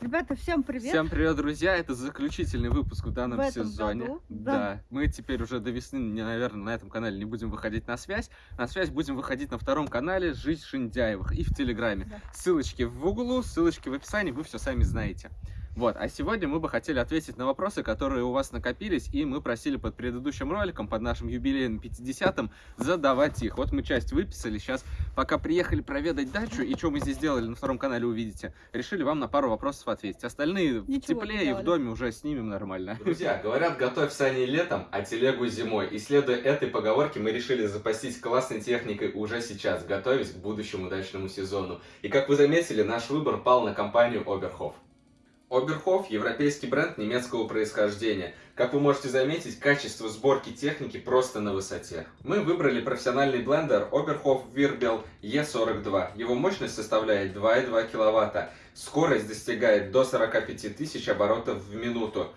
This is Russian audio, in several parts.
Ребята, всем привет! Всем привет, друзья! Это заключительный выпуск в данном В этом сезоне. году, да. да. мы теперь уже до весны, наверное, на этом канале не будем выходить на связь. На связь будем выходить на втором канале «Жизнь Шиндяевых» и в Телеграме. Да. Ссылочки в углу, ссылочки в описании, вы все сами знаете. Вот, а сегодня мы бы хотели ответить на вопросы, которые у вас накопились, и мы просили под предыдущим роликом, под нашим юбилейным 50-м, задавать их. Вот мы часть выписали, сейчас, пока приехали проведать дачу, и что мы здесь делали, на втором канале увидите, решили вам на пару вопросов ответить. Остальные в Ничего тепле и в доме уже снимем нормально. Друзья, говорят, готовь сани летом, а телегу зимой. И следуя этой поговорке, мы решили запастись классной техникой уже сейчас, готовясь к будущему удачному сезону. И как вы заметили, наш выбор пал на компанию Оберхоф. Оберхоф – европейский бренд немецкого происхождения. Как вы можете заметить, качество сборки техники просто на высоте. Мы выбрали профессиональный блендер Oberhof Wirbel E42. Его мощность составляет 2,2 кВт. Скорость достигает до 45 тысяч оборотов в минуту.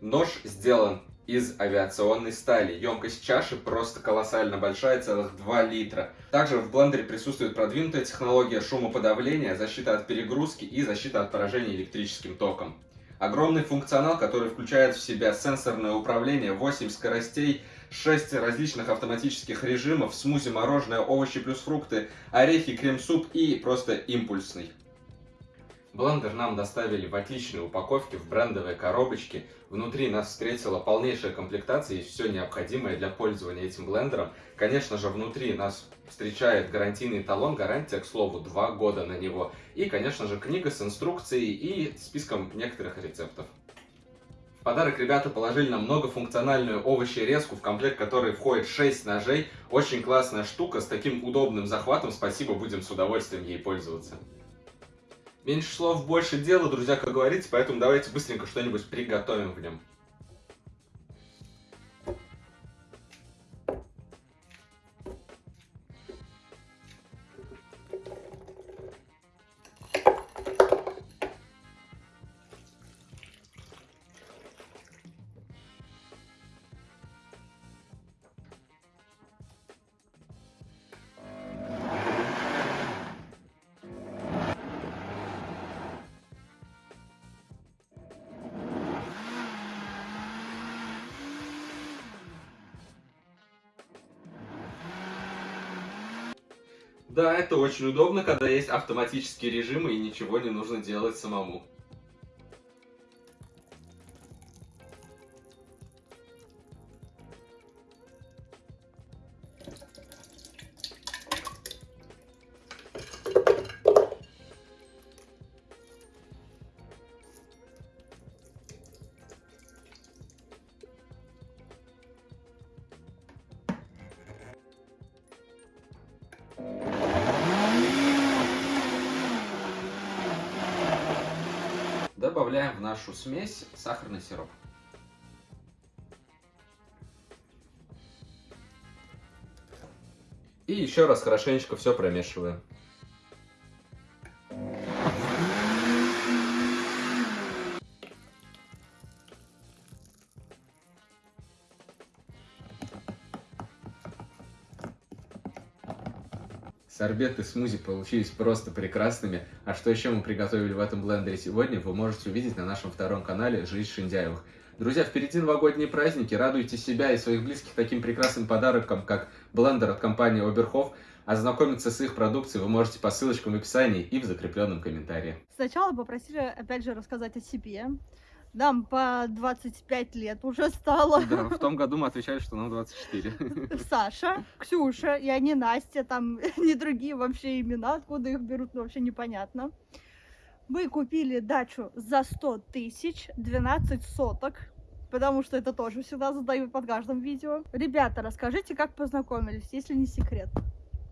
Нож сделан из авиационной стали. Емкость чаши просто колоссально большая, целых 2 литра. Также в блендере присутствует продвинутая технология шумоподавления, защита от перегрузки и защита от поражения электрическим током. Огромный функционал, который включает в себя сенсорное управление, 8 скоростей, 6 различных автоматических режимов, смузи, мороженое, овощи плюс фрукты, орехи, крем-суп и просто импульсный. Блендер нам доставили в отличной упаковке, в брендовой коробочке. Внутри нас встретила полнейшая комплектация и все необходимое для пользования этим блендером. Конечно же, внутри нас встречает гарантийный талон, гарантия, к слову, 2 года на него. И, конечно же, книга с инструкцией и списком некоторых рецептов. В подарок ребята положили нам многофункциональную овощерезку, в комплект которой входит 6 ножей. Очень классная штука с таким удобным захватом. Спасибо, будем с удовольствием ей пользоваться. Меньше слов, больше дела, друзья, как говорится, поэтому давайте быстренько что-нибудь приготовим в нем. Да, это очень удобно, когда есть автоматические режимы и ничего не нужно делать самому. Нашу смесь сахарный сироп. И еще раз хорошенечко все промешиваем. Сорбеты и смузи получились просто прекрасными. А что еще мы приготовили в этом блендере сегодня, вы можете увидеть на нашем втором канале «Жизнь Шиндяевых». Друзья, впереди новогодние праздники. Радуйте себя и своих близких таким прекрасным подарком, как блендер от компании Оберхоф. Ознакомиться с их продукцией вы можете по ссылочкам в описании и в закрепленном комментарии. Сначала попросили, опять же, рассказать о себе. Нам по 25 лет уже стало. Да, в том году мы отвечали, что нам 24. Саша, Ксюша, я не Настя, там не другие вообще имена, откуда их берут, ну, вообще непонятно. Мы купили дачу за 100 тысяч, 12 соток, потому что это тоже всегда задают под каждым видео. Ребята, расскажите, как познакомились, если не секрет.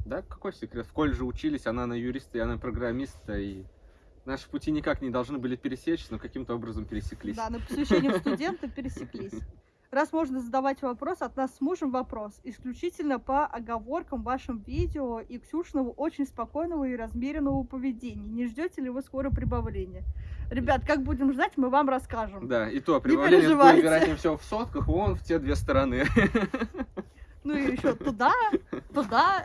Да, какой секрет? В колледже учились, она на юриста, я на программиста, и наши пути никак не должны были пересечься, но каким-то образом пересеклись. Да, на посвящение в студенты пересеклись. Раз можно задавать вопрос, от нас с мужем вопрос. Исключительно по оговоркам в вашем видео и Ксюшного очень спокойного и размеренного поведения. Не ждете ли вы скоро прибавления? Ребят, как будем ждать, мы вам расскажем. Да, и то прибавление будет, вероятнее всего, в сотках, вон в те две стороны. Ну и еще туда, туда.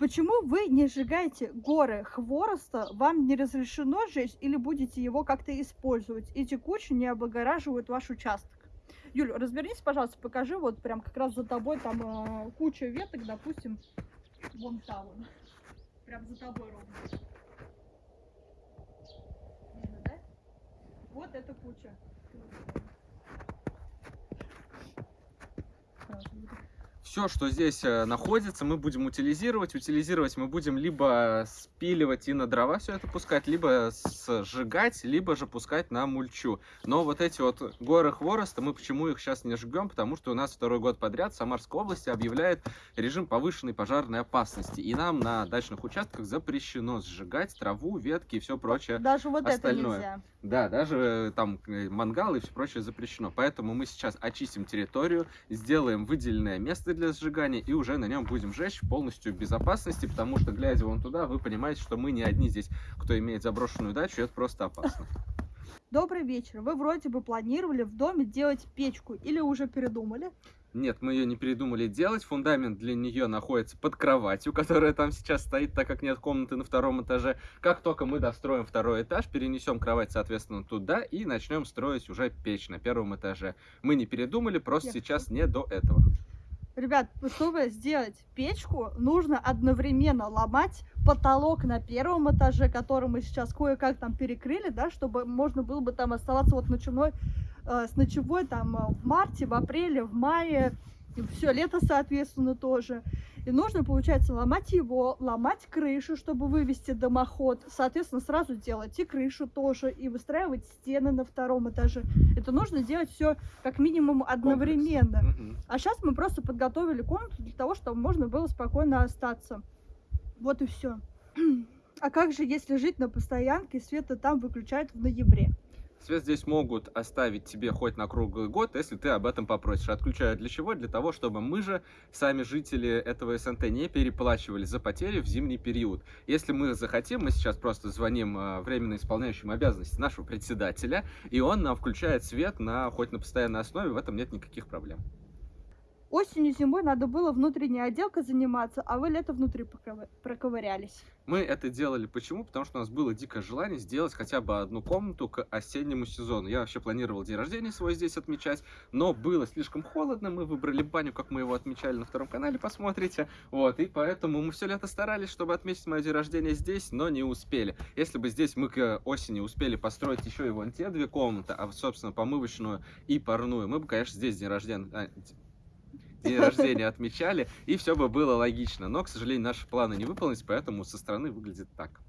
Почему вы не сжигаете горы хвороста? Вам не разрешено сжечь или будете его как-то использовать? Эти кучи не облагораживают ваш участок. Юль, развернись, пожалуйста, покажи, вот прям как раз за тобой там э, куча веток, допустим, вон там вон. Прям за тобой ровно. Видно, да? Вот эта куча. Сразу видно. Все, что здесь э, находится, мы будем утилизировать. Утилизировать мы будем либо спиливать и на дрова все это пускать, либо сжигать, либо же пускать на мульчу. Но вот эти вот горы хвороста, мы почему их сейчас не жгем? Потому что у нас второй год подряд в Самарской области объявляет режим повышенной пожарной опасности. И нам на дачных участках запрещено сжигать траву, ветки и все прочее. Даже вот остальное. это нельзя. Да, даже э, там э, мангал и все прочее запрещено. Поэтому мы сейчас очистим территорию, сделаем выделенное место для сжигания и уже на нем будем жечь полностью в безопасности, потому что, глядя вон туда, вы понимаете, что мы не одни здесь, кто имеет заброшенную дачу, это просто опасно. Добрый вечер. Вы вроде бы планировали в доме делать печку или уже передумали? Нет, мы ее не передумали делать. Фундамент для нее находится под кроватью, которая там сейчас стоит, так как нет комнаты на втором этаже. Как только мы достроим второй этаж, перенесем кровать, соответственно, туда и начнем строить уже печь на первом этаже. Мы не передумали, просто Я сейчас не до этого. Ребят, чтобы сделать печку, нужно одновременно ломать потолок на первом этаже, который мы сейчас кое-как там перекрыли, да, чтобы можно было бы там оставаться вот ночевной, э, с ночевой там э, в марте, в апреле, в мае, все лето, соответственно, тоже. И нужно, получается, ломать его, ломать крышу, чтобы вывести дымоход. Соответственно, сразу делать и крышу тоже, и выстраивать стены на втором этаже. Это нужно делать все как минимум одновременно. А сейчас мы просто подготовили комнату для того, чтобы можно было спокойно остаться. Вот и все. А как же, если жить на постоянке, света там выключают в ноябре? Свет здесь могут оставить тебе хоть на круглый год, если ты об этом попросишь. Отключают для чего? Для того, чтобы мы же, сами жители этого СНТ, не переплачивали за потери в зимний период. Если мы захотим, мы сейчас просто звоним э, временно исполняющим обязанности нашего председателя, и он нам включает свет на хоть на постоянной основе, в этом нет никаких проблем. Осенью, зимой надо было внутренней отделкой заниматься, а вы лето внутри проковырялись. Мы это делали почему? Потому что у нас было дикое желание сделать хотя бы одну комнату к осеннему сезону. Я вообще планировал день рождения свой здесь отмечать, но было слишком холодно, мы выбрали баню, как мы его отмечали на втором канале, посмотрите. Вот, и поэтому мы все лето старались, чтобы отметить мое день рождения здесь, но не успели. Если бы здесь мы к осени успели построить еще и вон те две комнаты, а, собственно, помывочную и парную, мы бы, конечно, здесь день рождения... день рождения отмечали, и все бы было логично. Но, к сожалению, наши планы не выполнились, поэтому со стороны выглядит так.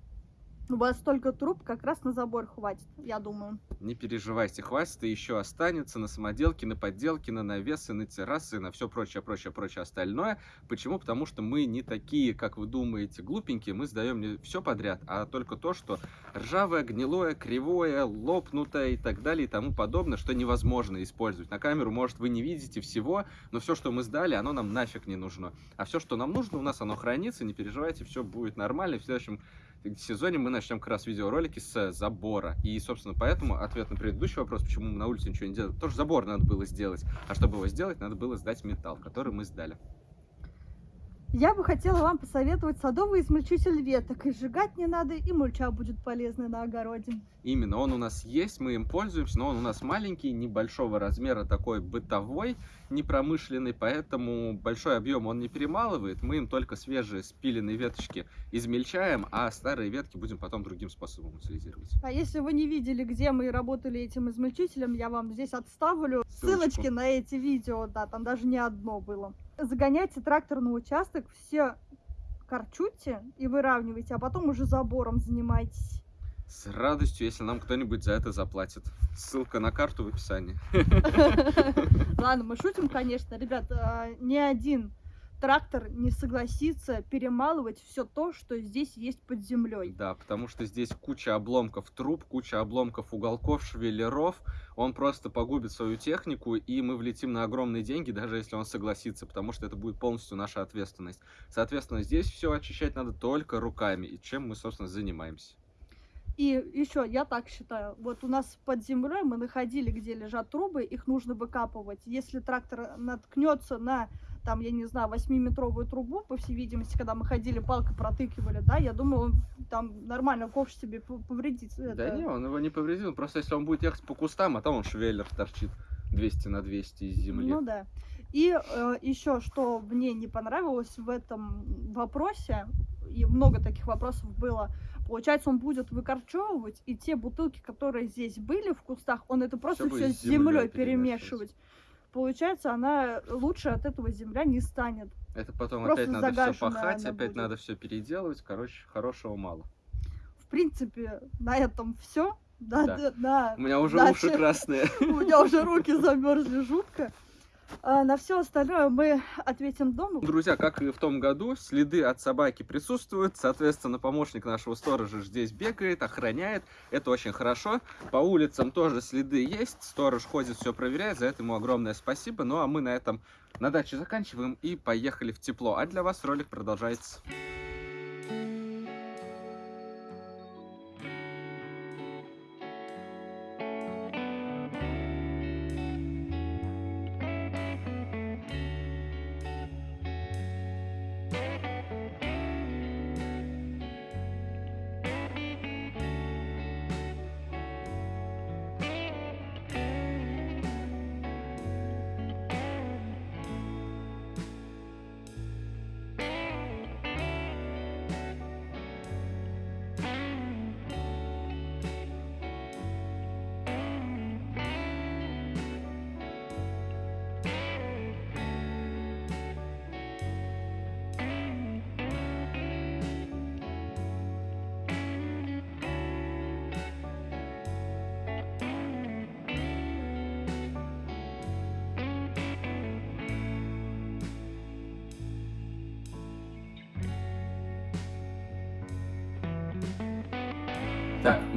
У вас столько труб как раз на забор хватит, я думаю. Не переживайте, хватит и еще останется на самоделки, на подделки, на навесы, на террасы, на все прочее, прочее, прочее остальное. Почему? Потому что мы не такие, как вы думаете, глупенькие. Мы сдаем не все подряд, а только то, что ржавое, гнилое, кривое, лопнутое и так далее и тому подобное, что невозможно использовать. На камеру, может, вы не видите всего, но все, что мы сдали, оно нам нафиг не нужно. А все, что нам нужно, у нас оно хранится, не переживайте, все будет нормально. В следующем сезоне мы начнем как раз видеоролики с забора. И, собственно, поэтому ответ на предыдущий вопрос, почему мы на улице ничего не делаем, тоже забор надо было сделать. А чтобы его сделать, надо было сдать металл, который мы сдали. Я бы хотела вам посоветовать садовый измельчитель веток. И сжигать не надо, и мульча будет полезной на огороде. Именно, он у нас есть, мы им пользуемся, но он у нас маленький, небольшого размера, такой бытовой, непромышленный, поэтому большой объем он не перемалывает. Мы им только свежие спиленные веточки измельчаем, а старые ветки будем потом другим способом утилизировать. А если вы не видели, где мы работали этим измельчителем, я вам здесь отставлю Ссылочку. ссылочки на эти видео, да, там даже не одно было. Загоняйте трактор на участок, все корчуйте и выравнивайте, а потом уже забором занимайтесь. С радостью, если нам кто-нибудь за это заплатит. Ссылка на карту в описании. Ладно, мы шутим, конечно. Ребят, а, ни один трактор не согласится перемалывать все то, что здесь есть под землей. Да, потому что здесь куча обломков труб, куча обломков уголков, швеллеров. Он просто погубит свою технику, и мы влетим на огромные деньги, даже если он согласится, потому что это будет полностью наша ответственность. Соответственно, здесь все очищать надо только руками, и чем мы, собственно, занимаемся. И еще, я так считаю, вот у нас под землей мы находили, где лежат трубы, их нужно выкапывать. Если трактор наткнется на там, я не знаю, 8-метровую трубу, по всей видимости, когда мы ходили, палкой протыкивали, да, я думаю, он там нормально ковш себе повредит. Да это. не, он его не повредил. Просто если он будет ехать по кустам, а там он швеллер торчит 200 на 200 из земли. Ну да. И еще, что мне не понравилось в этом вопросе, и много таких вопросов было, получается, он будет выкорчевывать, и те бутылки, которые здесь были в кустах, он это просто будет все с землей перемешивать. перемешивать. Получается, она лучше от этого земля не станет. Это потом Просто опять надо все пахать, опять будет. надо все переделывать. Короче, хорошего мало. В принципе, на этом все. Да, Да. да, да. У меня уже Дальше. уши красные. У меня уже руки замерзли жутко. А на все остальное мы ответим дома. Друзья, как и в том году, следы от собаки присутствуют. Соответственно, помощник нашего сторожа здесь бегает, охраняет. Это очень хорошо. По улицам тоже следы есть. Сторож ходит, все проверяет. За это ему огромное спасибо. Ну а мы на этом на даче заканчиваем и поехали в тепло. А для вас ролик продолжается.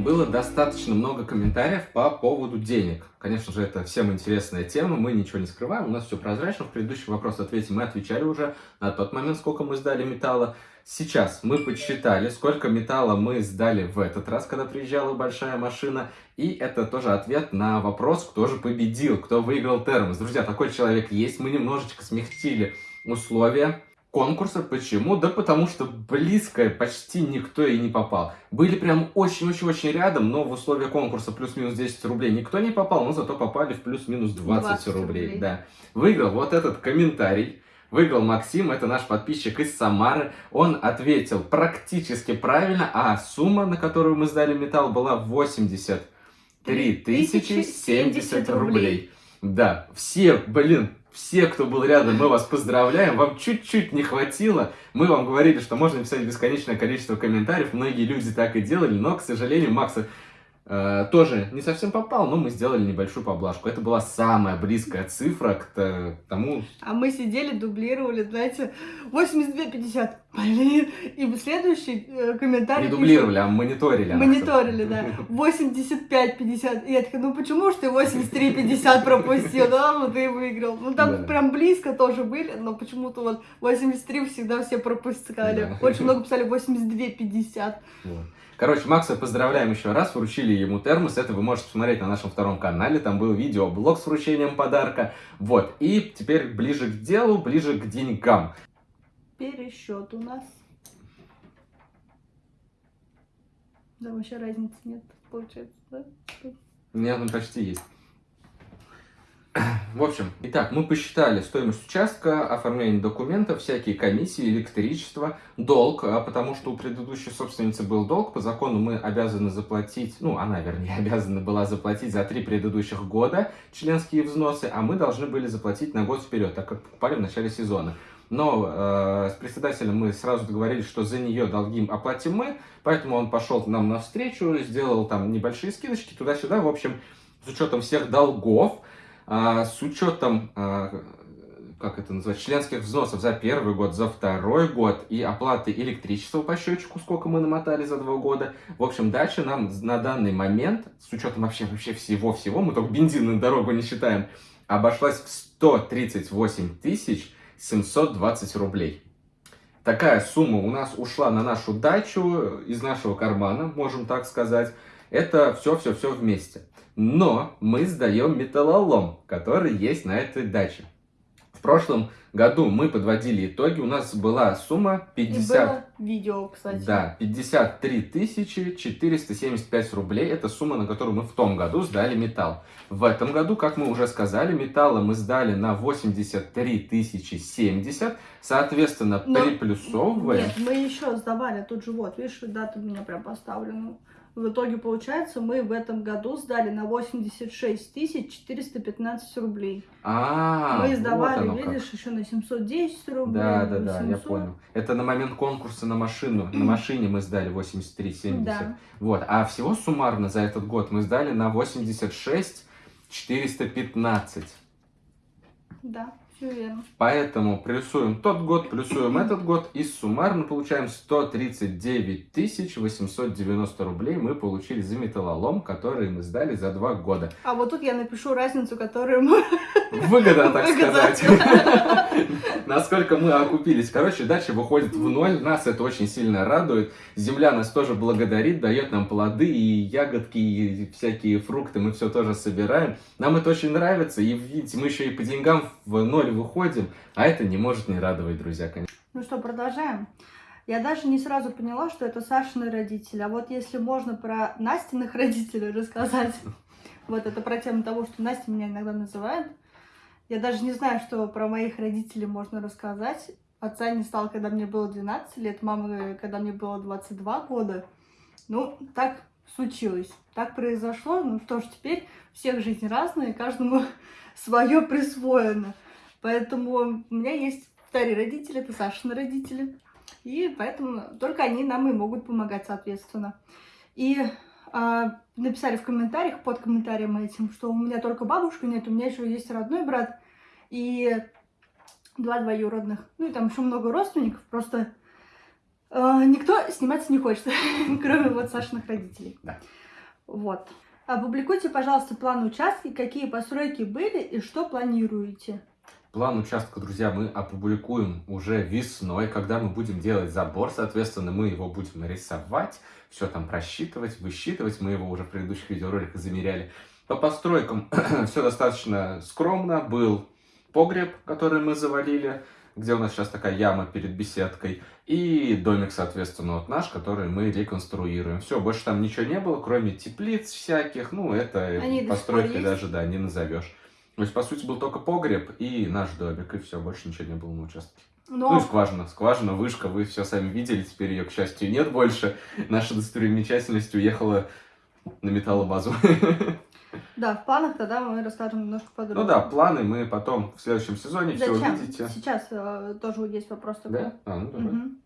Было достаточно много комментариев по поводу денег. Конечно же, это всем интересная тема, мы ничего не скрываем, у нас все прозрачно. В предыдущий вопрос ответе мы отвечали уже на тот момент, сколько мы сдали металла. Сейчас мы подсчитали, сколько металла мы сдали в этот раз, когда приезжала большая машина. И это тоже ответ на вопрос, кто же победил, кто выиграл термос. Друзья, такой человек есть, мы немножечко смягчили условия конкурса. Почему? Да потому что близко почти никто и не попал. Были прям очень-очень-очень рядом, но в условия конкурса плюс-минус 10 рублей никто не попал, но зато попали в плюс-минус 20, 20 рублей. рублей. Да. Выиграл вот этот комментарий. Выиграл Максим, это наш подписчик из Самары. Он ответил практически правильно, а сумма, на которую мы сдали металл, была 83 тысячи 70 рублей. Да, все, блин, все, кто был рядом, мы вас поздравляем. Вам чуть-чуть не хватило. Мы вам говорили, что можно писать бесконечное количество комментариев. Многие люди так и делали, но, к сожалению, Макса э, тоже не совсем попал, но мы сделали небольшую поблажку. Это была самая близкая цифра к тому, А мы сидели, дублировали, знаете, 82,50. Блин. И следующий э, комментарий... не пишет, дублировали, а мониторили. Мониторили, да. 85-50. И я такая, ну почему ж ты 83-50 пропустил? Да, вот ты выиграл. Ну там Да. прям близко тоже были, но почему-то вот 83 всегда все пропускали. Да. Очень много писали 82-50. Вот. Короче, Макса поздравляем еще раз, вручили ему термос, это вы можете посмотреть на нашем втором канале, там был видеоблог с вручением подарка, вот, и теперь ближе к делу, ближе к деньгам. Пересчет у нас. Да, вообще разницы нет, получается, да? Нет, ну почти есть. В общем, итак, мы посчитали стоимость участка, оформление документов, всякие комиссии, электричество, долг, а потому что у предыдущей собственницы был долг, по закону мы обязаны заплатить, ну, она, вернее, обязана была заплатить за три предыдущих года членские взносы, а мы должны были заплатить на год вперед, так как покупали в начале сезона. Но э, с председателем мы сразу договорились, что за нее долги оплатим мы, поэтому он пошел нам навстречу, сделал там небольшие скидочки туда-сюда, в общем, с учетом всех долгов, с учетом, а, как это назвать, членских взносов за первый год, за второй год и оплаты электричества по счетчику, сколько мы намотали за два года. В общем, дача нам на данный момент, с учетом вообще, вообще всего-всего, мы только бензин на дорогу не считаем, обошлась в 138 тысяч 720 рублей. Такая сумма у нас ушла на нашу дачу из нашего кармана, можем так сказать. Это все-все-все вместе. Но мы сдаем металлолом, который есть на этой даче. В прошлом году мы подводили итоги, у нас была сумма 50... Видео, кстати. Да, 53 тысячи 475 рублей. Это сумма, на которую мы в том году сдали металл. В этом году, как мы уже сказали, металла мы сдали на 83 тысячи 70. Соответственно, Но- приплюсовываем. Нет, мы еще сдавали тут же вот, видишь, дата у меня прям поставлена. В итоге, получается, мы в этом году сдали на 86 тысяч 415 рублей. А, мы вот сдавали, оно как. видишь, еще на 710 рублей. Да, да, да, я 800. понял. Это на момент конкурса на машину. На машине мы сдали 83,70. Да. Вот. А всего суммарно за этот год мы сдали на 86 415. Да, все верно. Поэтому плюсуем тот год, плюсуем этот год, и суммарно получаем 139 тысяч 890 рублей мы получили за металлолом, который мы сдали за два года. А вот тут я напишу разницу, которую мы... Выгода, так Выгода. сказать. Насколько мы окупились. Короче, дача выходит в ноль, нас это очень сильно радует. Земля нас тоже благодарит, дает нам плоды и ягодки, и всякие фрукты, мы все тоже собираем. Нам это очень нравится, и видите, мы еще и по деньгам в ноль выходим, а это не может не радовать, друзья, конечно. Ну что, продолжаем. Я даже не сразу поняла, что это Сашины родители. А вот если можно про Настиных родителей рассказать, вот это про тему того, что Настя меня иногда называет. Я даже не знаю, что про моих родителей можно рассказать. Отца не стало, когда мне было 12 лет, мамы, когда мне было 22 года. Ну, так случилось, так произошло. Ну что ж, теперь всех жизнь разная, каждому свое присвоено. Поэтому у меня есть вторые родители, это Сашины родители. И поэтому только они нам и могут помогать, соответственно. И а, написали в комментариях, под комментарием этим, что у меня только бабушка нет, у меня еще есть родной брат и два двоюродных. Ну и там еще много родственников, просто а, никто сниматься не хочет, кроме вот Сашиных родителей. Да. Вот. Опубликуйте, пожалуйста, план участка, какие постройки были и что планируете. План участка, друзья, мы опубликуем уже весной, когда мы будем делать забор, соответственно, мы его будем рисовать, все там просчитывать, высчитывать, мы его уже в предыдущих видеороликах замеряли. По постройкам все достаточно скромно, был погреб, который мы завалили, где у нас сейчас такая яма перед беседкой, и домик, соответственно, вот наш, который мы реконструируем. Все, больше там ничего не было, кроме теплиц всяких, ну, это Они постройкой даже, да, не назовешь. То есть, по сути, был только погреб и наш домик, и все, больше ничего не было на участке. Но Ну и скважина, скважина, вышка, вы все сами видели, теперь ее, к счастью, нет больше. Наша достопримечательность уехала на металлобазу. да, в планах тогда мы расскажем немножко подробнее. Ну да, планы мы потом в следующем сезоне все Зачем? увидите. Сейчас э, тоже есть вопрос такой. Да? А, ну давай. Мгм.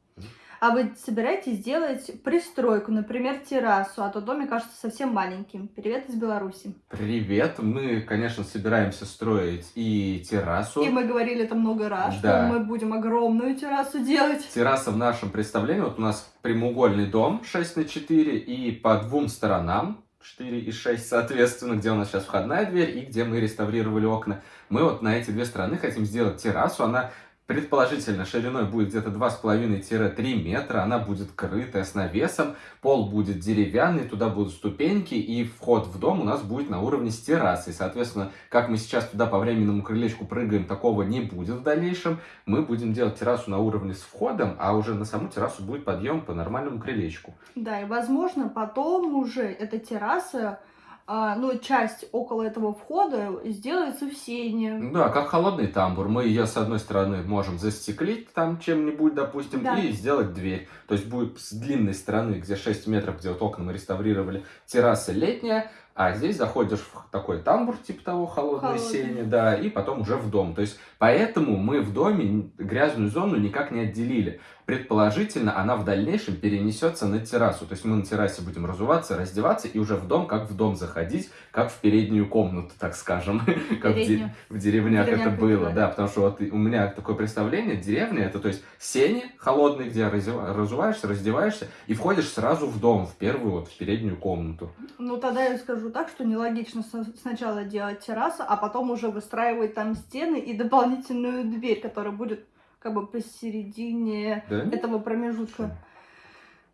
А вы собираетесь делать пристройку, например, террасу, а то домик кажется совсем маленьким. Привет из Беларуси. Привет, мы, конечно, собираемся строить и террасу. И мы говорили это много раз, Да. что мы будем огромную террасу делать. Терраса в нашем представлении, вот у нас прямоугольный дом 6 на 4 и по двум сторонам 4 и 6, соответственно, где у нас сейчас входная дверь и где мы реставрировали окна. Мы вот на эти две стороны хотим сделать террасу, она предположительно шириной будет где-то 2,5-3 метра, она будет крытая с навесом, пол будет деревянный, туда будут ступеньки, и вход в дом у нас будет на уровне с террасой. Соответственно, как мы сейчас туда по временному крылечку прыгаем, такого не будет в дальнейшем. Мы будем делать террасу на уровне с входом, а уже на саму террасу будет подъем по нормальному крылечку. Да, и возможно, потом уже эта терраса, а, ну, часть около этого входа сделается в сене. Да, как холодный тамбур. Мы ее с одной стороны можем застеклить там чем-нибудь, допустим, Да. и сделать дверь. То есть будет с длинной стороны, где 6 метров, где вот окна мы реставрировали, терраса летняя, а здесь заходишь в такой тамбур, типа того, холодной Холодный. сени, да, и потом уже в дом. То есть поэтому мы в доме грязную зону никак не отделили. Предположительно, она в дальнейшем перенесется на террасу. То есть мы на террасе будем разуваться, раздеваться и уже в дом, как в дом заходить, как в переднюю комнату, так скажем. Как в де- Переднюю. в деревнях это было, да, потому что вот у меня такое представление, деревня это, то есть сени холодные, где разуваешься, раздеваешься и входишь сразу в дом, в первую вот, в переднюю комнату. Ну, тогда я скажу так, что нелогично сначала делать террасу, а потом уже выстраивать там стены и дополнительную дверь, которая будет как бы посередине Да? этого промежутка.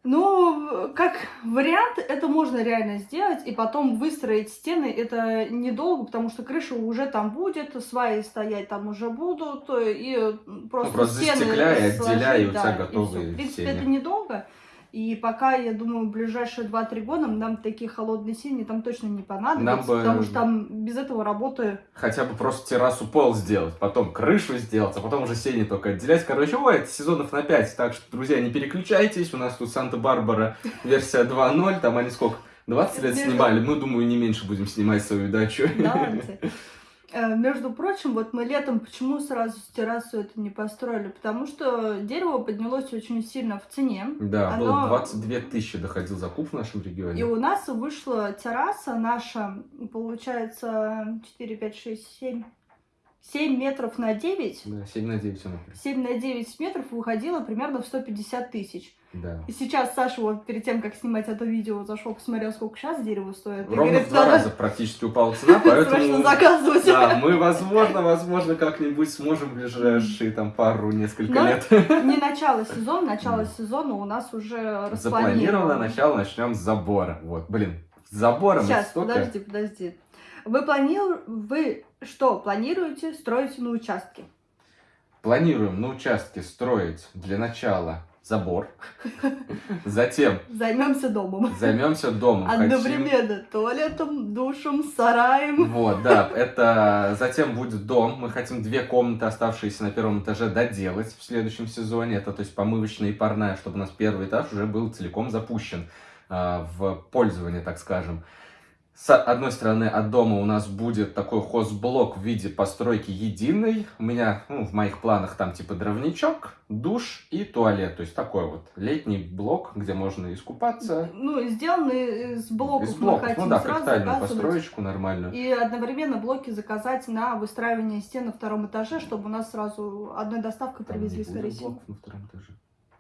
Ну, как вариант, это можно реально сделать, и потом выстроить стены, это недолго, потому что крыша уже там будет, сваи стоять там уже будут, и просто, Ну, просто стены застекляй, сложить, отделяй, и у тебя и готовые В принципе, сени. это недолго, и пока, я думаю, ближайшие 2-3 года нам такие холодные сильные там точно не понадобятся, нам бы... потому э, что там без этого работы... Хотя бы просто террасу пол сделать, потом крышу сделать, а потом уже сени только отделять. Короче, ой, это сезонов на 5, так что, друзья, не переключайтесь, у нас тут Санта-Барбара версия 2.0, там они сколько... 20 лет снимали, мы, думаю, не меньше будем снимать свою дачу. 20. Между прочим, вот мы летом почему сразу с террасу это не построили? Потому что дерево поднялось очень сильно в цене. Да, было Оно- 22 тысячи доходил закуп в нашем И регионе. у нас вышла терраса наша, получается, 4, 5, 6, 7, 7 метров на 9. Да, 7 на 9 она. 7 на 9 метров выходила примерно в 150 тысяч. Да. И сейчас Саша вот перед тем, как снимать это видео, зашел, посмотрел, сколько сейчас дерево стоит. Ровно говорит, в два «Надо раза практически упала цена, Срочно поэтому... заказывать. Да, мы, возможно, возможно, как-нибудь сможем в ближайшие там пару, несколько Но лет. Не начало сезона, начало сезона у нас уже Запланировано распланировано. начало, начнем с забора. Вот, блин, с забором Сейчас, столько... подожди, подожди. Вы планируете, вы что планируете строить на участке? Планируем на участке строить для начала забор. Затем Займемся домом. займемся домом. Хотим- Одновременно туалетом, душем, сараем. Вот, да, это затем будет дом. Мы хотим две комнаты, оставшиеся на первом этаже, доделать в следующем сезоне. Это, то есть, помывочная и парная, чтобы у нас первый этаж уже был целиком запущен а, в пользование, так скажем. С одной стороны, от дома у нас будет такой хозблок в виде постройки единой. У меня, ну, в моих планах там типа дровничок, душ и туалет. То есть такой вот летний блок, где можно искупаться. Ну, сделаны из блоков, Из блоков, мы хотим ну да, капитальную построечку нормальную. И одновременно блоки заказать на выстраивание стен на втором этаже, чтобы у нас сразу одной доставкой Там привезли, скорее всего. на втором этаже.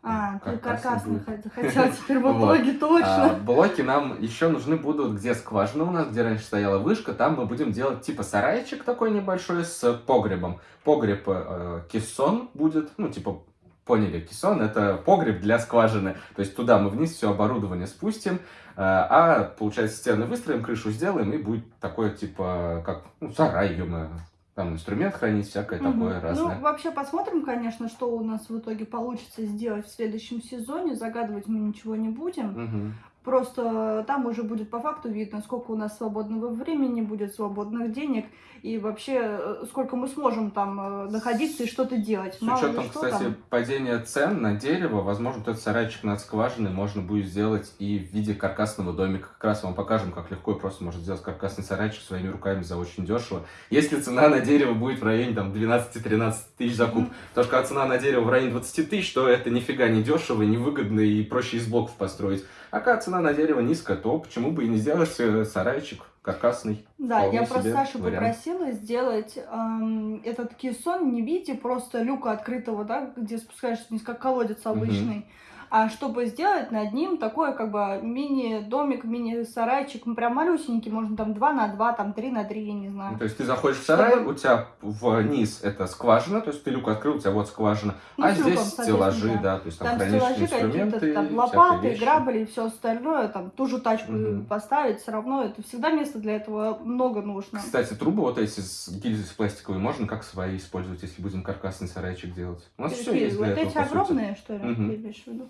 А, ты Каркасный хотел теперь в итоге, А, точно. блоки нам еще нужны будут, где скважина у нас, где раньше стояла вышка, там мы будем делать типа сарайчик такой небольшой с погребом. Погреб э, кессон будет, ну типа поняли, кессон это погреб для скважины. То есть туда мы вниз все оборудование спустим, э, а получается стены выстроим, крышу сделаем и будет такое типа как ну, сарай, ё-моё. Там инструмент хранить, всякое Мгм. такое разное. Ну, вообще посмотрим, конечно, что у нас в итоге получится сделать в следующем сезоне. Загадывать мы ничего не будем. Мгм. Просто там уже будет по факту видно, сколько у нас свободного времени будет, свободных денег, и вообще э, сколько мы сможем там э, находиться и что-то делать. С Мало учетом, что кстати, там. падения цен на дерево, возможно, этот сарайчик над скважиной можно будет сделать и в виде каркасного домика. Как раз вам покажем, как легко и просто можно сделать каркасный сарайчик своими руками за очень дешево. Если цена на дерево будет в районе там 12-13 тысяч за куб, Мгм. потому что когда цена на дерево в районе 20 тысяч, то это нифига не дешево, невыгодно и проще из блоков построить. А когда цена на дерево низкая, то почему бы и не сделать сарайчик каркасный? Да, я просто Сашу вариант. попросила сделать эм, этот кессон не в виде просто люка открытого, да, где спускаешься вниз, как колодец обычный, а чтобы сделать над ним такой как бы мини-домик, мини-сарайчик, ну, прям малюсенький, можно там 2 на 2, там 3 на 3, я не Ну, знаю. То есть ты заходишь в сарай, Чтобы- у тебя вниз это скважина, то есть ты люк открыл, у тебя вот скважина, Ну, а с люком, здесь стеллажи, соответственно, да, то есть там, Там стеллажи инструменты, какие-то, там лопаты, грабли и все остальное, там ту же тачку Мгм. поставить, все равно это всегда места для этого много нужно. Кстати, трубы вот эти с гильзы с пластиковой можно как свои использовать, если будем каркасный сарайчик делать? У нас все есть для вот этого, эти по сути. огромные, что ли, Мгм. ты имеешь в виду?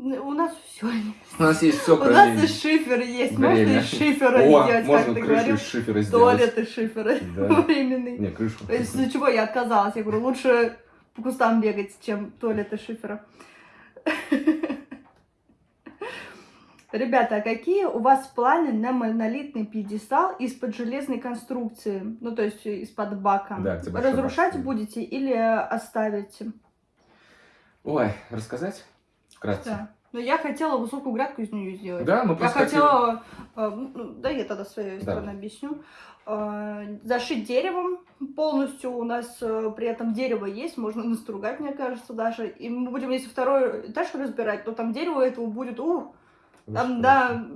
У нас все У нас есть все, У нас кроме... и шифер есть. Время. Можно из шифера О, сделать, можно как ты говорил. из шифера сделать. Туалет из шифера. Да. Временный. Не, крышу. Из-за чего я отказалась. Я говорю, лучше по кустам бегать, чем туалет из шифера. Ребята, а какие у вас планы на монолитный пьедестал из-под железной конструкции? Ну, то есть из-под бака. Да, Разрушать бак. будете или оставите? Ой, рассказать? Вкратце. Да. Но я хотела высокую грядку из нее сделать. Да, мы Я просто хотели- хотела, э, ну, да, я тогда своей Да. стороны объясню, Э, зашить деревом полностью, у нас э, при этом дерево есть, можно настругать, мне кажется, даже, и мы будем, если второй этаж разбирать, то там дерево этого будет, ух, там, да,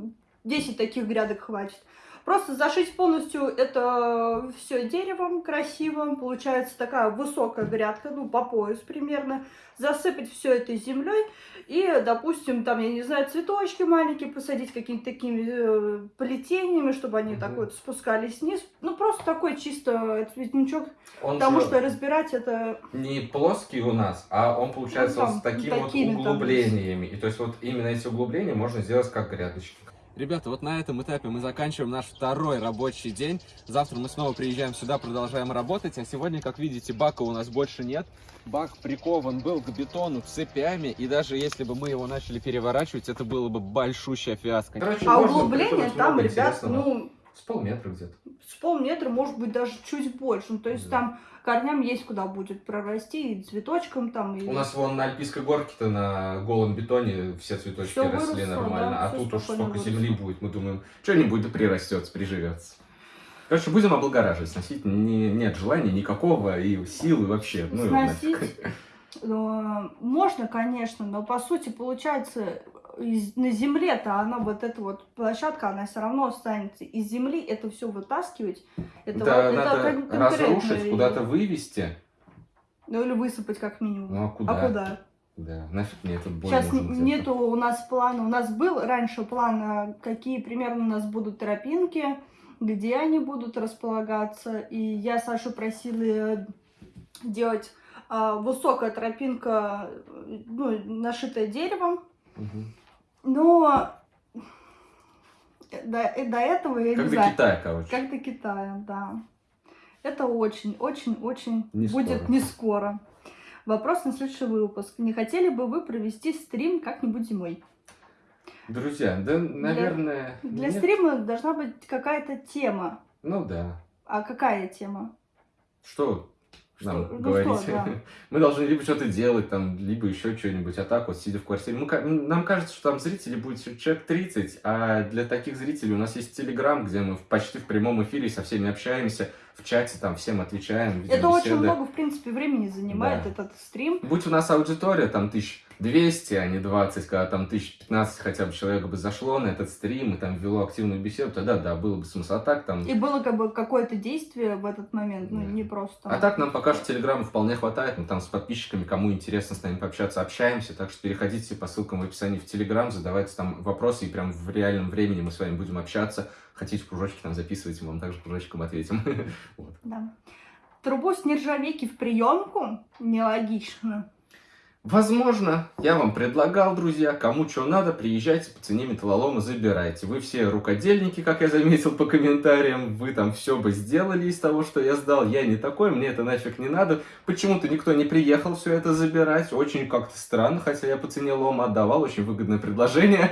10 таких грядок хватит. Просто зашить полностью это все деревом красивым. Получается такая высокая грядка, ну, по пояс примерно. Засыпать все это землей. И, допустим, там, я не знаю, цветочки маленькие посадить, какими-то такими э, плетениями, чтобы они Мгм. так вот спускались вниз. Ну, просто такой чисто цветничок. Он Потому что разбирать это... не плоский у нас, а он получается Ну, вот там, с такими вот такими там углублениями. И то есть вот именно эти углубления можно сделать как грядочки. Ребята, вот на этом этапе мы заканчиваем наш второй рабочий день. Завтра мы снова приезжаем сюда, продолжаем работать. А сегодня, как видите, бака у нас больше нет. Бак прикован был к бетону цепями. И даже если бы мы его начали переворачивать, это было бы большущая фиаско. Короче, А углубление там, ребят, ну, С полметра где-то. с полметра, может быть, даже чуть больше. Ну, то есть Да. там корням есть куда будет прорасти, и цветочком там, и... У нас вон на Альпийской горке-то на голом бетоне все цветочки Всё росли выросло, нормально, да, а тут уж сколько выросло. земли будет, мы думаем, что-нибудь да прирастется, приживется. Короче, будем облагораживать, сносить не, нет желания никакого, и силы вообще, ну его Сносить нафиг. э, можно, конечно, но по сути получается на земле-то она вот эта вот площадка, она все равно останется. Из земли это все вытаскивать, это, Да, вот- это надо конкретно разрушить, куда-то вывести. Ну или высыпать как минимум. Ну а куда? А куда? Да, нафиг мне этот бой Сейчас нужен нету у нас плана. У нас был раньше план, а, какие примерно у нас будут тропинки, где они будут располагаться. И я Сашу просила э, делать а, высокая тропинка, э, ну, нашитая деревом. Мгм. Но до, э, до этого я Как не до знаю. Китая, короче. Как до Китая, да. Это очень, очень, очень Не будет скоро. не скоро. Вопрос на следующий выпуск. Не хотели бы вы провести стрим как-нибудь зимой? Друзья, да, наверное... Для нет. стрима должна быть какая-то тема. Ну да. А какая тема? Что Что- нам ну говорить? что, да. Мы должны либо что-то делать, там, либо еще что-нибудь. А так вот, сидя в квартире. Мы ка- нам кажется, что там зрителей будет человек 30, а для таких зрителей у нас есть Телеграм, где мы почти в прямом эфире со всеми общаемся, в чате там всем отвечаем, Это очень беседы. много, в принципе, времени занимает Да. этот стрим. Будь у нас аудитория там 1200, а не 20, когда там 1015 хотя бы человек бы зашло на этот стрим и там вело активную беседу, тогда да, было бы смысл. А так там... И было как бы какое-то действие в этот момент, ну, Да. не просто. А так нам пока что Телеграма вполне хватает. Мы там с подписчиками, кому интересно с нами пообщаться, общаемся. Так что переходите по ссылкам в описании в Телеграм, задавайте там вопросы, и прям в реальном времени мы с вами будем общаться. Хотите кружочки там записывайте, мы вам также кружочком ответим. Да. Трубу с нержавейки в приемку нелогично. Возможно, я вам предлагал, друзья, кому что надо, приезжайте по цене металлолома, забирайте. Вы все рукодельники, как я заметил по комментариям, вы там все бы сделали из того, что я сдал. Я не такой, мне это нафиг не надо. Почему-то никто не приехал все это забирать. Очень как-то странно, хотя я по цене лома отдавал, очень выгодное предложение.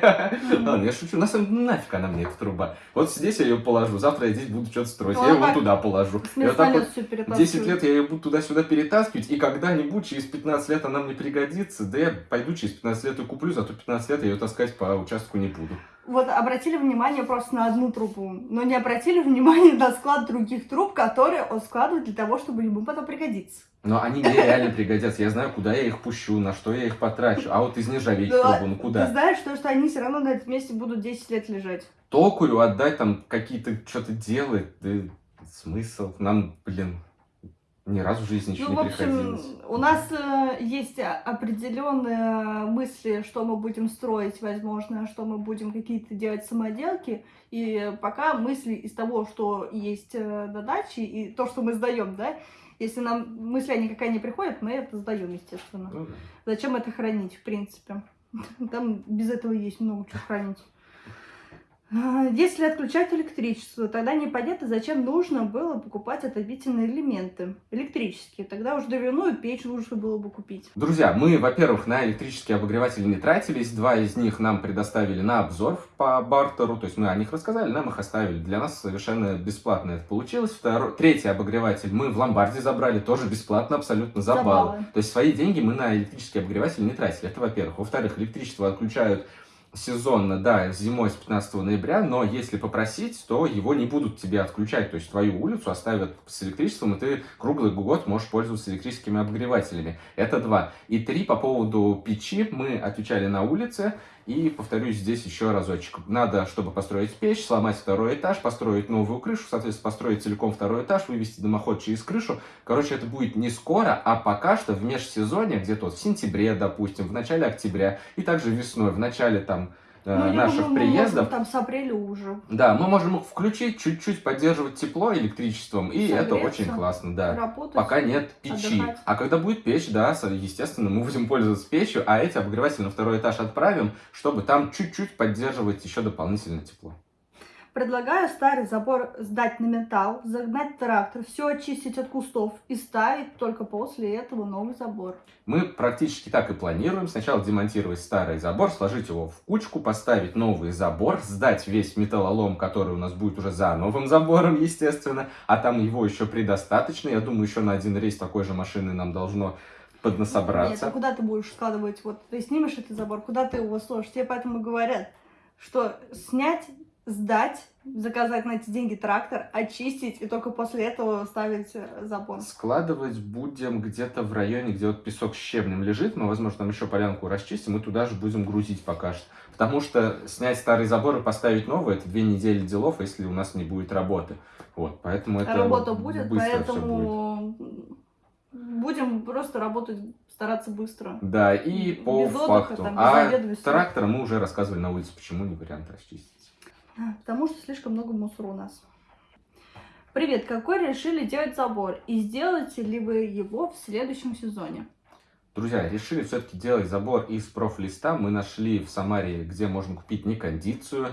Ладно, я шучу, на самом деле, нафиг она мне, эта труба. Вот здесь я ее положу, завтра я здесь буду что-то строить, я Ну, так, туда положу. И вот так Смертолет вот все 10 лет я ее буду туда-сюда перетаскивать, и когда-нибудь, через 15 лет она мне пригодится, да я пойду через 15 лет и куплю, зато 15 лет я ее таскать по участку не буду. Вот обратили внимание просто на одну трубу, но не обратили внимание на склад других труб, которые он складывает для того, чтобы ему потом пригодиться. Но они мне реально пригодятся, я знаю, куда я их пущу, на что я их потрачу, а вот из нержавейки Да, трубу, ну Ты куда? знаешь, что, что они все равно на этом месте будут 10 лет лежать. Токарю отдать там какие-то, что-то делать, да смысл, нам, блин, ни разу в жизни еще Ну, не в общем, приходилось. у нас э, есть определенные мысли, что мы будем строить, возможно, что мы будем какие-то делать самоделки. И пока мысли из того, что есть э, на даче, и то, что мы сдаем, да, если нам мысля никакая не приходит, мы это сдаем, естественно. Ну да. Зачем это хранить, в принципе? Там без этого есть много чего хранить. А, Если отключать электричество, тогда непонятно, зачем нужно было покупать отопительные элементы электрические. Тогда уж дровяную печь лучше было бы купить. Друзья, мы, во-первых, на электрические обогреватели не тратились. Два из них нам предоставили на обзор по бартеру. То есть мы о них рассказали, нам их оставили. Для нас совершенно бесплатно это получилось. Второй, третий обогреватель мы в ломбарде забрали. Тоже бесплатно, абсолютно за За баллы. баллы. То есть свои деньги мы на электрический обогреватель не тратили. Это во-первых. Во-вторых, электричество отключают сезонно, да, зимой с 15 ноября, но если попросить, то его не будут тебе отключать, то есть твою улицу оставят с электричеством, и ты круглый год можешь пользоваться электрическими обогревателями. Это два. И три, по поводу печи, мы отвечали на улице, И повторюсь здесь еще разочек. Надо, чтобы построить печь, сломать второй этаж, построить новую крышу, соответственно, построить целиком второй этаж, вывести дымоход через крышу. Короче, это будет не скоро, а пока что в межсезонье, где-то вот в сентябре, допустим, в начале октября, и также весной, в начале там Ну, либо наших мы приездов. можем там с апреля уже Да, мы можем их включить, чуть-чуть поддерживать тепло электричеством, и это Согреться, очень классно, да. работать. Пока нет печи. отдыхать. А когда будет печь, да, естественно, мы будем пользоваться печью, а эти обогреватели на второй этаж отправим, чтобы там чуть-чуть поддерживать еще дополнительно тепло. Предлагаю старый забор сдать на металл, загнать трактор, все очистить от кустов и ставить только после этого новый забор. Мы практически так и планируем. Сначала демонтировать старый забор, сложить его в кучку, поставить новый забор, сдать весь металлолом, который у нас будет уже за новым забором, естественно, а там его еще предостаточно. Я думаю, еще на один рейс такой же машины нам должно Нет, поднасобраться. а куда ты будешь складывать? Вот ты снимешь этот забор, куда ты его сложишь? Тебе поэтому говорят, что снять, сдать, заказать на эти деньги трактор, очистить и только после этого ставить э, забор. Складывать будем где-то в районе, где вот песок с щебнем лежит. Мы, возможно, там еще полянку расчистим и туда же будем грузить пока что. Потому что снять старый забор и поставить новый, это две недели делов, если у нас не будет работы. Вот, поэтому это Работа будет, всё будет. поэтому будем просто работать, стараться быстро. Да, и по Без отдыха, факту. там, а трактор мы уже рассказывали на улице, почему не вариант расчистить. Потому что слишком много мусора у нас. Привет, какой решили делать забор? И сделаете ли вы его в следующем сезоне? Друзья, решили все-таки делать забор из профлиста. Мы нашли в Самаре, где можно купить некондицию.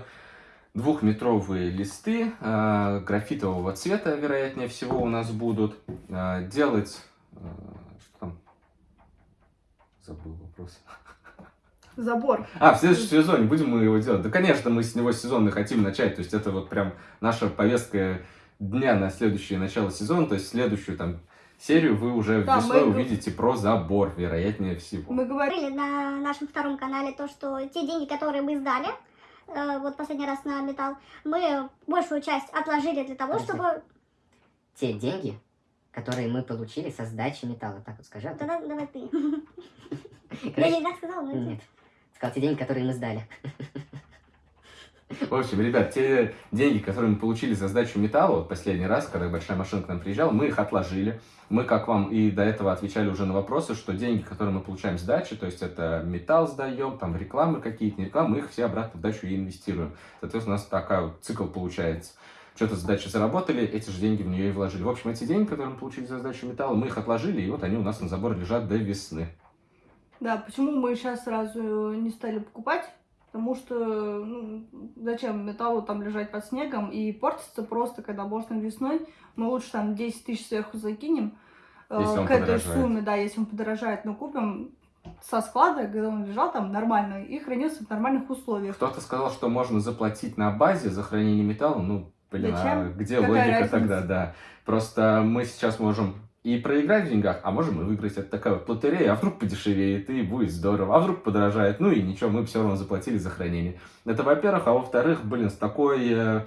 Двухметровые листы э, графитового цвета, вероятнее всего, у нас будут. Э, делать... э, что там? Забыл вопрос. Забор. А, в следующем сезоне будем мы его делать. Да, конечно, мы с него сезонный хотим начать. То есть это вот прям наша повестка дня на следующее начало сезона. То есть следующую там серию вы уже Да, весной мы- увидите про забор, вероятнее всего. Мы говорили, на нашем втором канале то, что те деньги, которые мы сдали, э, вот последний раз на металл, мы большую часть отложили для того, Подожди. чтобы... те деньги, которые мы получили со сдачи металла. Так вот скажи. а то- Давай, ты. Я не так сказала, но Нет. Сказал, те деньги, которые мы сдали. В общем, ребят, те деньги, которые мы получили за сдачу металла, вот последний раз, когда большая машина к нам приезжала, мы их отложили. Мы, как вам и до этого отвечали уже на вопросы, что деньги, которые мы получаем с дачи, то есть это металл сдаем, там рекламы какие-то, не рекламы, мы их все обратно в дачу и инвестируем. Соответственно, у нас такая вот цикл получается. Что-то с дачи заработали, эти же деньги в нее и вложили. В общем, эти деньги, которые мы получили за сдачу металла, мы их отложили, и вот они у нас на забор лежат до весны. Да, почему мы сейчас сразу не стали покупать? Потому что ну, зачем металлу там лежать под снегом и портится просто, когда можно весной. Мы лучше там 10 тысяч сверху закинем э, к этой подорожает. сумме, да, если он подорожает, но купим со склада, когда он лежал там нормально и хранился в нормальных условиях. Кто-то сказал, что можно заплатить на базе за хранение металла. Ну, блин, а где Какая логика разница? тогда, да. Просто мы сейчас можем и проиграть в деньгах, а можем и выиграть. Это такая вот лотерея. А вдруг подешевеет, и будет здорово. А вдруг подорожает. Ну и ничего, мы все равно заплатили за хранение. Это во-первых. А во-вторых, блин, с такой... э,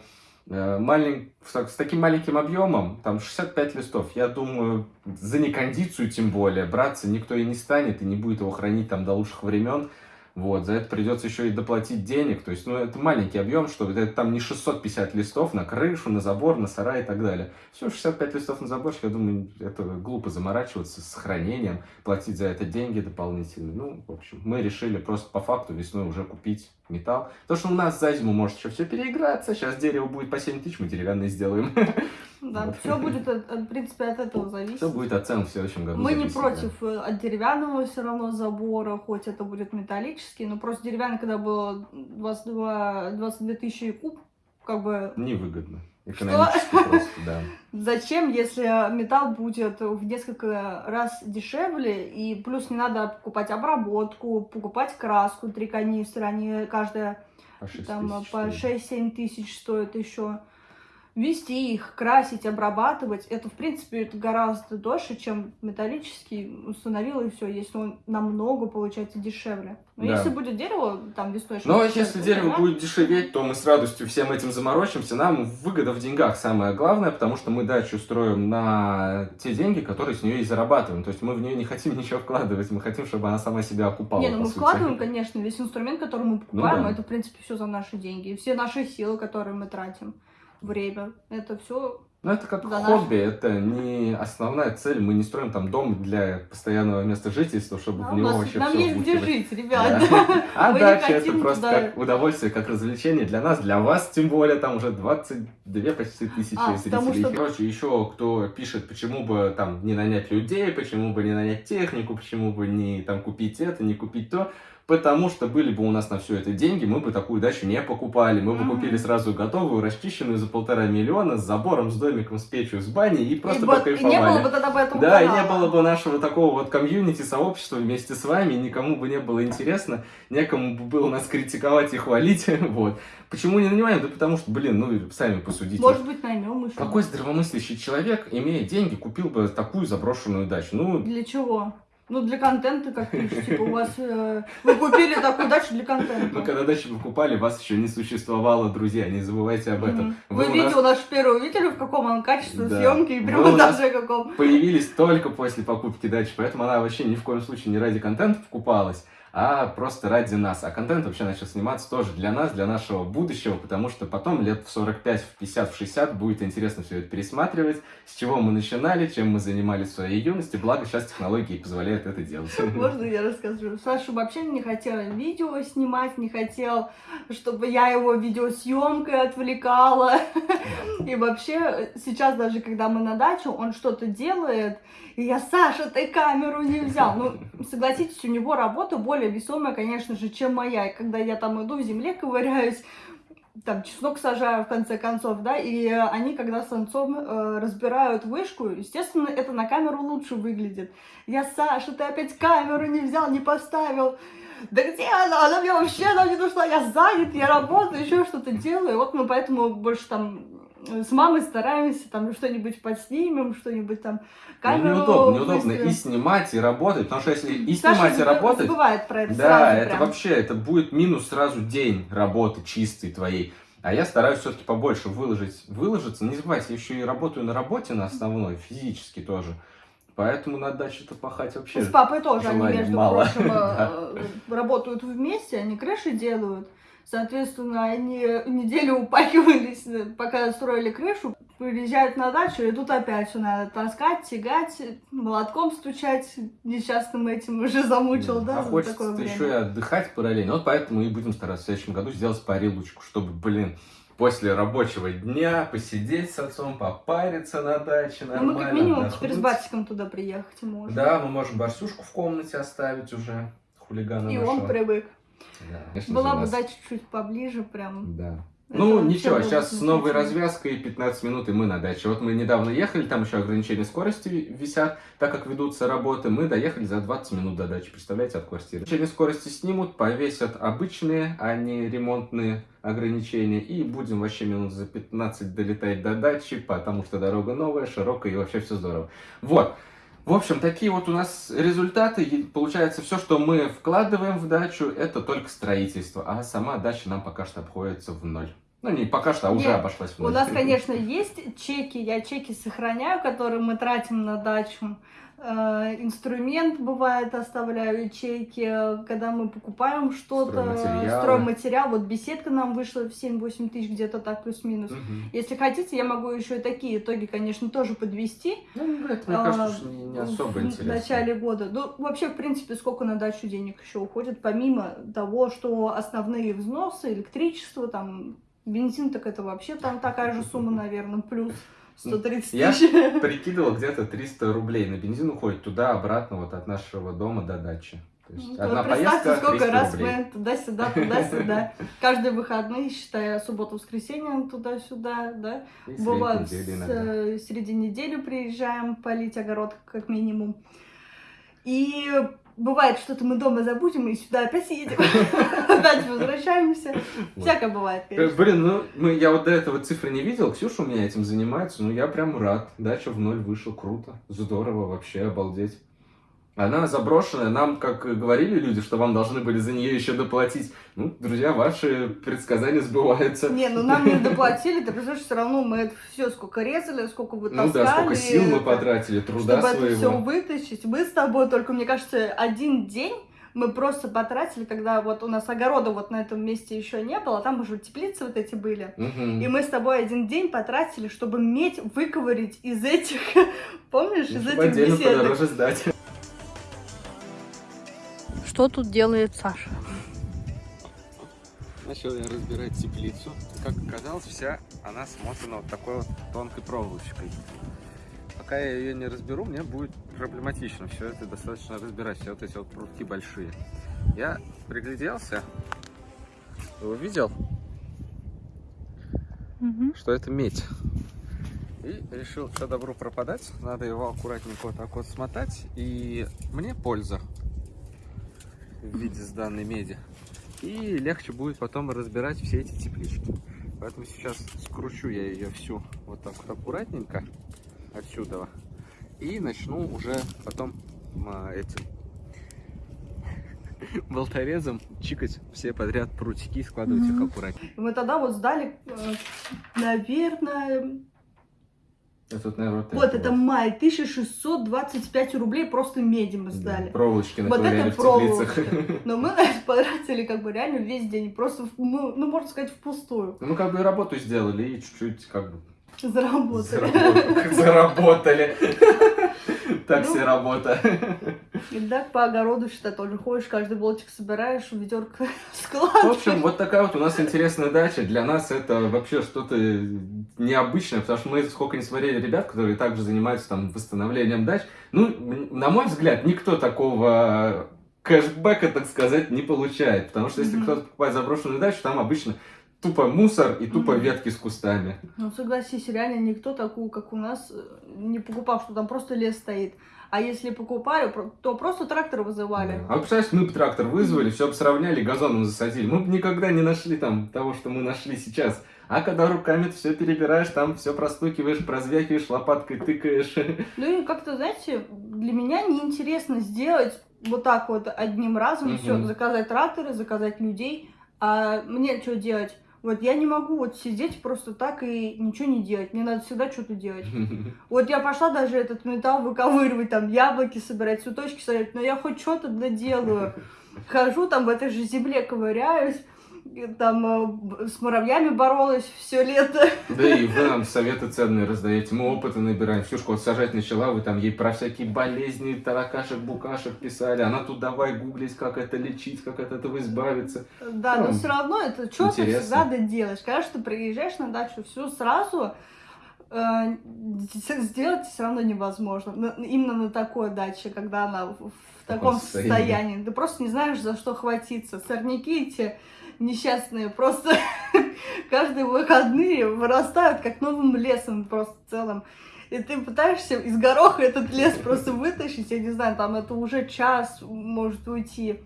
э, малень- с, так- с таким маленьким объемом, там 65 листов, я думаю, за некондицию тем более браться никто и не станет, и не будет его хранить там до лучших времен. Вот, за это придется еще и доплатить денег. То есть, ну, это маленький объем, что это там не 650 листов на крышу, на забор, на сарай и так далее. Все, 65 листов на заборчик, я думаю, это глупо заморачиваться с хранением, платить за это деньги дополнительные. Ну, в общем, мы решили просто по факту весной уже купить металл. Потому что у нас за зиму может еще все переиграться. Сейчас дерево будет по 7 тысяч, мы деревянное сделаем. Да, Вот. все будет, от- в принципе, от этого зависеть. Все будет от цен в следующем году. Мы не зависеть, да. против э, от деревянного все равно забора, хоть это будет металлический, но просто деревянный, когда было 22, 22 тысячи куб, как бы Невыгодно. Экономически просто, да. зачем, если металл будет в несколько раз дешевле, и плюс не надо покупать обработку, покупать краску, три канистры, они каждая По 6 там тысяч по стоит. 6-7 тысяч стоят еще. Вести их, красить, обрабатывать, это, в принципе, это гораздо дольше, чем металлический установил, и все, если он намного, получается, дешевле. Но Да. если будет дерево, там, весной... Но что-то если дерево да? будет дешеветь, то мы с радостью всем этим заморочимся. Нам выгода в деньгах самое главное, потому что мы дачу строим на те деньги, которые с нее и зарабатываем. То есть мы в нее не хотим ничего вкладывать, мы хотим, чтобы она сама себя окупала. Не, ну мы сути. вкладываем, конечно, весь инструмент, который мы покупаем, Ну да. это, в принципе, все за наши деньги. Все наши силы, которые мы тратим, время, это все Ну, это как За хобби, это не основная цель. Мы не строим там дом для постоянного места жительства, чтобы в у него нас, вообще нам все есть где жить, ребят. Да. А дача это просто туда- как удовольствие, как развлечение для нас, для вас, тем более там уже 22 почти тысячи А, зрителей. что- Короче, еще кто пишет, почему бы там не нанять людей, почему бы не нанять технику, почему бы не там купить это, не купить то. Потому что были бы у нас на все это деньги, мы бы такую дачу не покупали. Мы бы Мгм. купили сразу готовую, расчищенную за полтора миллиона, с забором, с домиком, с печью, с баней и просто и, вот- и покайфовали. не было бы тогда бы этого Да, и не канала. было бы нашего такого вот комьюнити, сообщества вместе с вами, никому бы не было интересно, некому бы было нас критиковать и хвалить, вот. Почему не нанимаем? Да потому что, блин, ну, сами посудите. Может быть, наймем еще. Какой здравомыслящий человек, имея деньги, купил бы такую заброшенную дачу? Ну, Для чего? Ну, для контента, как пишут, типа, у вас... э, вы купили такую дачу для контента. ну, когда дачу покупали, вас еще не существовало, друзья, не забывайте об этом. Вы Вы у нас наше первое увидели, в каком он качестве Да. съемки и монтаже каком. появились только после покупки дачи, поэтому она вообще ни в коем случае не ради контента покупалась, а просто ради нас. А контент вообще начал сниматься тоже для нас, для нашего будущего, потому что потом лет в 45, в 50, в 60 будет интересно все это пересматривать, с чего мы начинали, чем мы занимались в своей юности, благо сейчас технологии позволяют это делать. Можно я расскажу? Саша вообще не хотел видео снимать, не хотел, чтобы я его видеосъемкой отвлекала. И вообще, сейчас даже, когда мы на дачу, он что-то делает, и я, Саша, ты камеру не взял. Ну, согласитесь, у него работа более весомая, конечно же, чем моя. И когда я там иду в земле ковыряюсь, там чеснок сажаю в конце концов, да, и э, они, когда с отцом э, разбирают вышку, естественно, это на камеру лучше выглядит. Я, Саша, ты опять камеру не взял, не поставил. Да где она? Она мне вообще она не нужна. Я занят, я работаю, еще что-то делаю. Вот мы поэтому больше там с мамой стараемся там что-нибудь подснимем, что-нибудь там Ну, камеру неудобно, неудобно выставим. и снимать, и работать, потому что если и Саша снимать, и работать, забывает про это Да, это прям. вообще, это будет минус сразу день работы чистой твоей. А я стараюсь все-таки побольше выложить, выложиться. Не забывайте, я еще и работаю на работе на основной, физически тоже. Поэтому на даче-то пахать вообще. С папой тоже они, между мало. прочим, Да. э, работают вместе, они крыши делают. Соответственно, они неделю упахивались, пока строили крышу, приезжают на дачу, и тут опять все надо таскать, тягать, молотком стучать. Несчастным этим уже замучил, да, а за хочется такое время. еще и отдыхать параллельно. Вот поэтому и будем стараться в следующем году сделать парилочку, чтобы, блин, после рабочего дня посидеть с отцом, попариться на даче Ну, нормально. мы как минимум теперь с отдохнуть. батьком туда приехать можем. Да, мы можем Барсюшку в комнате оставить уже, хулигана И нашего. он привык. Да, конечно Была же, бы нас- дача чуть поближе, прям. Да. Это Ну, ничего, сейчас с новой развязкой 15 минут, и мы на даче. Вот мы недавно ехали, там еще ограничения скорости висят, так как ведутся работы. Мы доехали за 20 минут до дачи, представляете, от квартиры. Ограничения скорости снимут, повесят обычные, а не ремонтные ограничения, и будем вообще минут за 15 долетать до дачи, потому что дорога новая, широкая, и вообще все здорово. Вот. В общем, такие вот у нас результаты. И Получается, все, что мы вкладываем в дачу, это только строительство. А сама дача нам пока что обходится в ноль. Ну, не пока что, а уже Нет, обошлась в У ноль. нас, конечно, есть чеки, я чеки сохраняю, которые мы тратим на дачу. Э, Инструмент бывает оставляю ячейки, когда мы покупаем что-то, стройматериал. Вот беседка нам вышла в 7-8 тысяч, где-то так плюс-минус. Мгм. Если хотите, я могу еще и такие итоги, конечно, тоже подвести. Ну, это, мне А, кажется, что не, не особо в интересно. начале года. Ну, вообще, в принципе, сколько на дачу денег еще уходит, помимо того, что основные взносы, электричество, там, бензин, так это вообще там такая же сумма, наверное, плюс 130 Я тысяч. Прикидывал, где-то 300 рублей на бензин уходит туда-обратно, вот от нашего дома до дачи. То есть Ну, одна поездка сколько 300 раз рублей. мы туда-сюда, туда-сюда. Каждые выходные, считая субботу-воскресенье, туда-сюда, да. И Бывает, недели с, э, среди недели приезжаем полить огород, как минимум. И бывает, что-то мы дома забудем и сюда опять едем, опять возвращаемся. Всякое бывает, Э, конечно. Блин, ну мы, я вот до этого цифры не видел. Ксюша у меня этим занимается. Ну я прям рад. Дача в ноль вышел. Круто. Здорово вообще, обалдеть. Она заброшенная. Нам, как говорили люди, что вам должны были за нее еще доплатить. Ну, друзья, ваши предсказания сбываются. Не, ну нам не доплатили, ты представляешь, все равно мы это все сколько резали, сколько Ну вытаскали. да, сколько сил мы потратили, труда Чтобы это все своего. вытащить. Мы с тобой только, мне кажется, один день мы просто потратили, когда вот у нас огорода вот на этом месте еще не было, там уже теплицы вот эти были. Мгм. И мы с тобой один день потратили, чтобы медь выковырить из этих, помнишь, из Чтобы этих беседок. подороже сдать. Что тут делает Саша? Начал я разбирать теплицу. Как оказалось, вся она смотана вот такой вот тонкой проволочкой. Пока я ее не разберу, мне будет проблематично все это достаточно разбирать, все вот эти вот прутки большие. Я пригляделся, и увидел, что это медь. И решил, что добру пропадать, надо его аккуратненько вот так вот смотать, и мне польза в виде сданной меди. И легче будет потом разбирать все эти теплички. Поэтому сейчас скручу я ее всю вот так вот аккуратненько отсюда. И начну уже потом а, этим болторезом чикать все подряд прутики и складывать их Мгм. аккуратнее. Мы тогда вот сдали, э, наверное, Это вот, наверное, вот это май, 1625 рублей просто меди мы сдали. Проволочки Вот это проволочка. Но мы на это потратили как бы реально весь день, просто, ну, ну, можно сказать, впустую Ну, мы как бы работу сделали и чуть-чуть как бы заработали. заработали. Заработали. Так Ну. себе работа. И так по огороду, считай, тоже ходишь, каждый болтик собираешь, в ведерко В складываешь. общем, вот такая вот у нас интересная дача. Для нас это вообще что-то необычное, потому что мы сколько не смотрели ребят, которые также занимаются там восстановлением дач. Ну, на мой взгляд, никто такого кэшбэка, так сказать, не получает. Потому что если Мгм. кто-то покупает заброшенную дачу, там обычно тупо мусор и тупо Мгм. ветки с кустами. Ну, согласись, реально никто такую, как у нас, э, не покупал, что там просто лес стоит. А если покупали, про- то просто трактор вызывали. А вот представляешь, мы бы трактор вызвали, все бы сравняли, газоном засадили. Мы бы никогда не нашли там того, что мы нашли сейчас. А когда руками все перебираешь, там все простукиваешь, прозвякиваешь, лопаткой тыкаешь. Ну и как-то, знаете, для меня неинтересно сделать вот так вот одним разом Мгм. все, заказать тракторы, заказать людей. А мне что делать? Вот я не могу вот сидеть просто так и ничего не делать. Мне надо всегда что-то делать. Вот я пошла даже этот металл выковыривать, там яблоки собирать, цветочки собирать, но я хоть что-то доделаю. Хожу там в этой же земле ковыряюсь, там э, с муравьями боролась все лето. Да и вы нам советы ценные раздаете, мы опыты набираем. Ксюшка вот сажать начала, вы там ей про всякие болезни, таракашек, букашек писали. Она тут давай гуглить, как это лечить, как от этого избавиться. Да, но Ну, все равно это что ты всегда доделаешь. Когда ты приезжаешь на дачу, все сразу э, сделать все равно невозможно. Именно на такой даче, когда она в, таком состоянии. состоянии. Ты просто не знаешь, за что хватиться. Сорняки эти несчастные просто каждые выходные вырастают как новым лесом просто в целом. И ты пытаешься из гороха этот лес просто вытащить, я не знаю, там это уже час может уйти.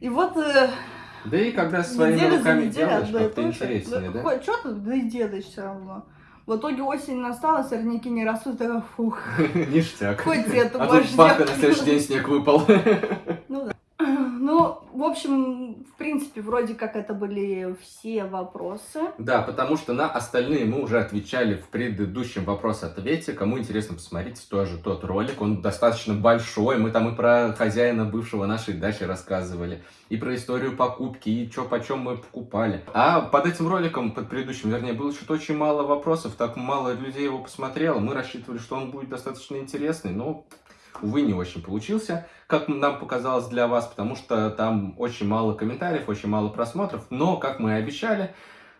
И вот э, Да и когда своими неделя руками неделей делаешь, и как-то интереснее, да? Что-то, да и делаешь все равно. В итоге осень настала, сорняки не растут, такая, фух, Ништяк. хоть это А тут баха, на следующий день снег выпал. Ну да. Ну, в общем, в принципе, вроде как это были все вопросы. Да, потому что на остальные мы уже отвечали в предыдущем вопрос-ответе. Кому интересно, посмотрите тоже тот ролик. Он достаточно большой. Мы там и про хозяина бывшего нашей дачи рассказывали, и про историю покупки, и что почем мы покупали. А под этим роликом, под предыдущим, вернее, было что-то очень мало вопросов, так мало людей его посмотрело. Мы рассчитывали, что он будет достаточно интересный, но, увы, не очень получился, как нам показалось для вас, потому что там очень мало комментариев, очень мало просмотров. Но, как мы и обещали,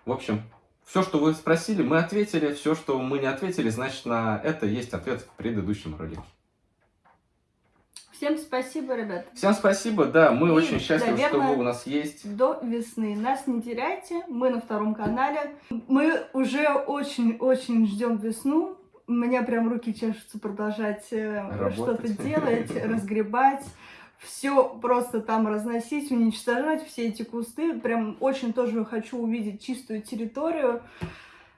в общем, все, что вы спросили, мы ответили. Все, что мы не ответили, значит, на это есть ответ в предыдущем ролике. Всем спасибо, ребят. Всем спасибо, да, мы И, очень счастливы, что вы у нас есть. До весны. Нас не теряйте, мы на втором канале. Мы уже очень-очень ждем весну. У меня прям руки чешутся продолжать э, что-то делать, разгребать. все просто там разносить, уничтожать, все эти кусты. Прям очень тоже хочу увидеть чистую территорию,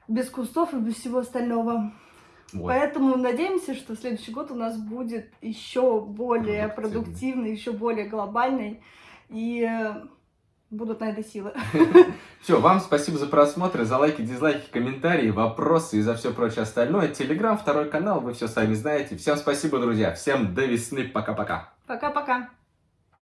без кустов и без всего остального. Вот. Поэтому надеемся, что следующий год у нас будет еще более Продуктивный. продуктивный, еще более глобальный. И э, будут на это силы. Все, вам спасибо за просмотр, за лайки, дизлайки, комментарии, вопросы и за все прочее остальное. Телеграм, второй канал, вы все сами знаете. Всем спасибо, друзья. Всем до весны. Пока-пока. Пока-пока.